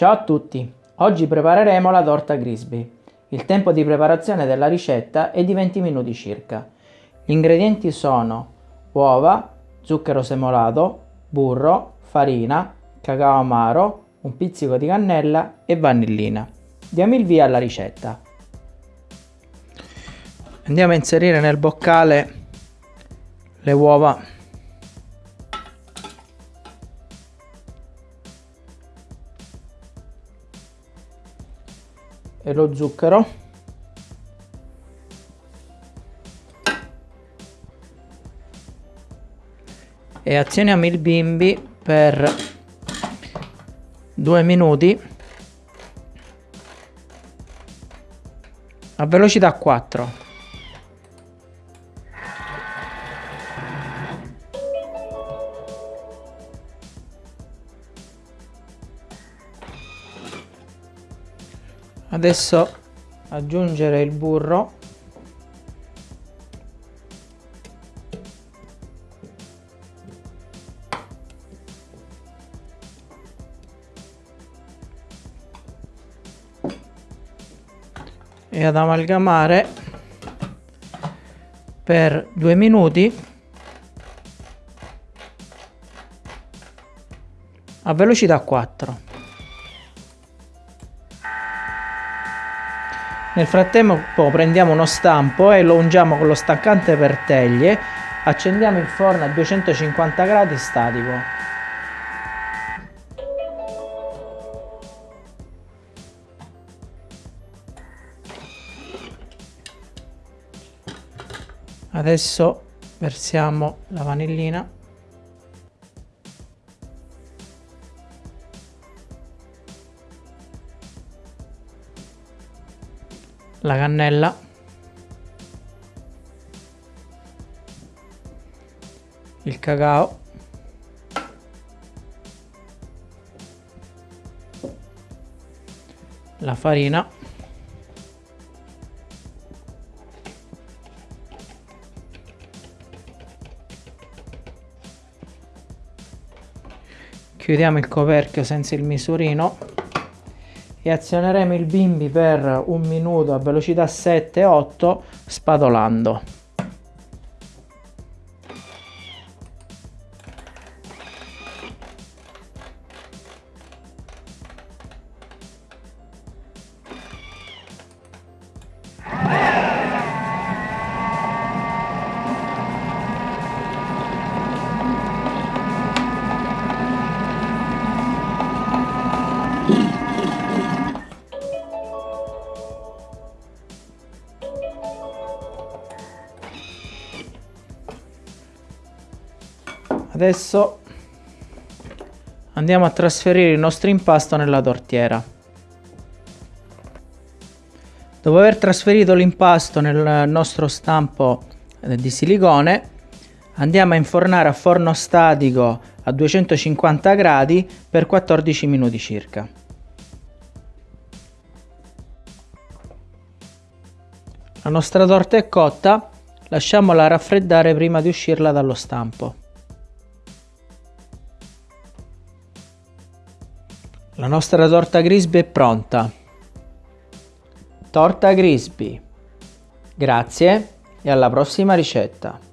Ciao a tutti! Oggi prepareremo la torta Grisby. Il tempo di preparazione della ricetta è di 20 minuti circa. Gli ingredienti sono uova, zucchero semolato, burro, farina, cacao amaro, un pizzico di cannella e vanillina. Diamo il via alla ricetta. Andiamo a inserire nel boccale le uova e lo zucchero. E azioniamo il bimbi per due minuti a velocità 4 adesso aggiungere il burro. E ad amalgamare per due minuti. A velocità 4 Nel frattempo prendiamo uno stampo e lo ungiamo con lo staccante per teglie, accendiamo il forno a 250 gradi statico. Adesso versiamo la vanillina la cannella. Il cacao. La farina. Chiudiamo il coperchio senza il misurino e azioneremo il bimbi per un minuto a velocità 7-8 spadolando. Adesso andiamo a trasferire il nostro impasto nella tortiera. Dopo aver trasferito l'impasto nel nostro stampo eh, di silicone, andiamo a infornare a forno statico a 250 gradi per 14 minuti circa. La nostra torta è cotta, lasciamola raffreddare prima di uscirla dallo stampo. La nostra torta Grisby è pronta. Torta Grisby. Grazie e alla prossima ricetta.